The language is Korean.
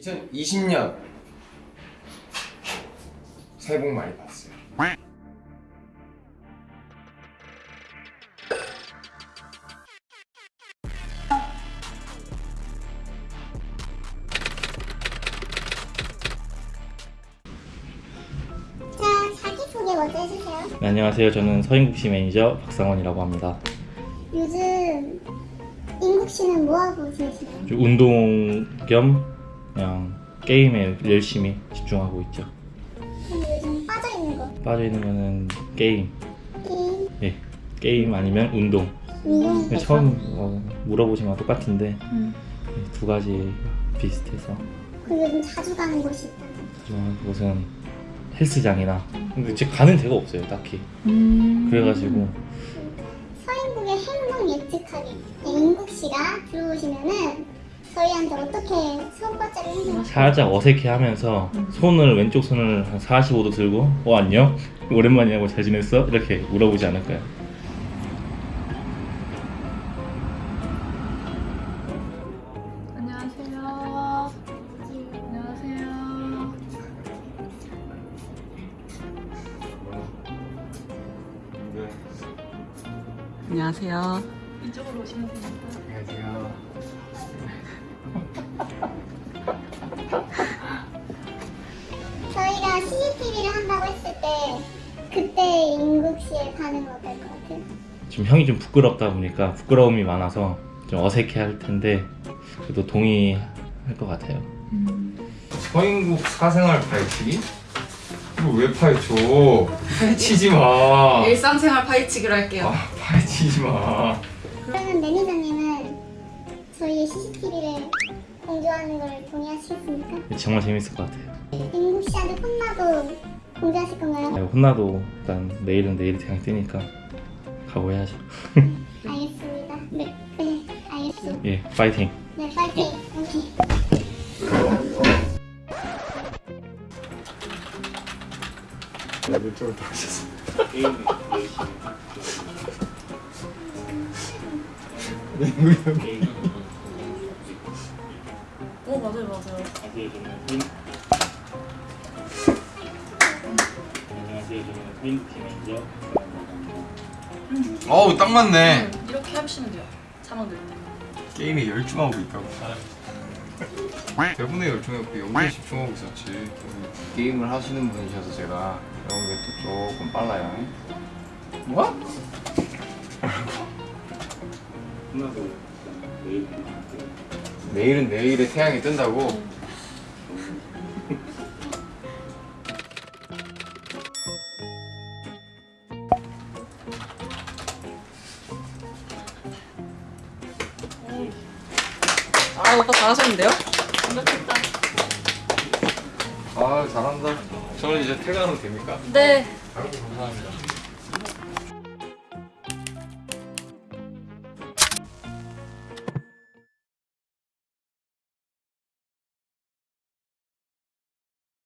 2020년 새해 복 많이 받으세요. 자, 자기소개 먼저 해주세요. 네, 안녕하세요. 저는 서인국시 매니저 박상원이라고 합니다. 요즘 인국 씨는 뭐하고 지내시나요? 좀 운동 겸 그냥 게임에 열심히 집중하고 있죠. 요즘 빠져있는 거. 빠져있는 거는 게임, 게임, 예, 게임 아니면 운동. 운동. 근데 처음 어, 물어보시면 똑같은데 이두 가지 비슷해서 그리고 요즘 자주 가는 곳이 있다. 하지만 그것은 헬스장이나 근데 지금 가는 데가 없어요, 딱히. 음. 그래가지고 서인국의 행동 예측하기. 네, 인국 씨가 들어오시면은 저희한테 어떻게 수업과짜를 행동 살짝 어색해하면서 손을 왼쪽 손을 한 45도 들고 어 안녕 오랜만이야 뭐잘 지냈어 이렇게 물어보지 않을까요? 안녕하세요. 안녕하세요. 안녕하세요. 이쪽으로 오시면 됩니다. 안녕하세요. 저희가 CCTV를 한다고 했을 때 그때 인국 씨의 반응은 어떨 것 같아요? 지금 형이 좀 부끄럽다 보니까 부끄러움이 많아서 좀 어색해 할 텐데 그래도 동의할 것 같아요. 서인국 사생활 파헤치기? 이거 왜 파헤쳐? 파헤치지 마. 일상생활 파헤치기로 할게요. 아, 파헤치지 마. 그러면 매니저님은 저희의 CCTV를 공개하는 걸 동의하시겠습니까? 정말 재밌을 것 같아요. 인국 씨한테 혼나도 공개하실 건가요? 네, 혼나도 일단 내일은 내일 그냥 뛰니까 각오해야죠. 알겠습니다. 네, 네, 알겠습니다. 예, 파이팅. 네, 파이팅. 오케이. 왼쪽으로 돌아오셨어. 형이 어 맞아요 맞아요. 어우 딱 맞네. 음, 이렇게 하시면 돼요. 자막 늘 때. 게임에 열중하고 있다고. 대본에 열중했고 연기에 집중하고 있었지. 게임을 하시는 분이셔서 제가 이런 게 또 조금 빨라요. 뭐? 혼나도 내일 내일은 내일의 태양이 뜬다고. 아, 오빠 잘하셨는데요? 완벽했다. 아 잘한다. 저는 이제 퇴근하면 됩니까? 네. 감사합니다.